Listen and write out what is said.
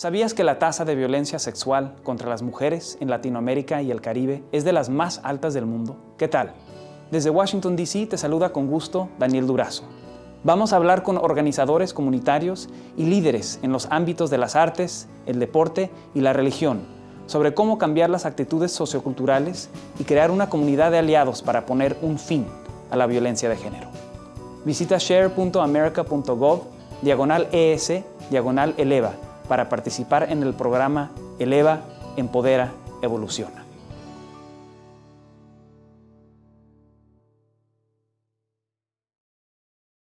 ¿Sabías que la tasa de violencia sexual contra las mujeres en Latinoamérica y el Caribe es de las más altas del mundo? ¿Qué tal? Desde Washington, D.C. te saluda con gusto Daniel Durazo. Vamos a hablar con organizadores comunitarios y líderes en los ámbitos de las artes, el deporte y la religión sobre cómo cambiar las actitudes socioculturales y crear una comunidad de aliados para poner un fin a la violencia de género. Visita share.america.gov, diagonal ES, diagonal eleva, para participar en el programa Eleva, Empodera, Evoluciona.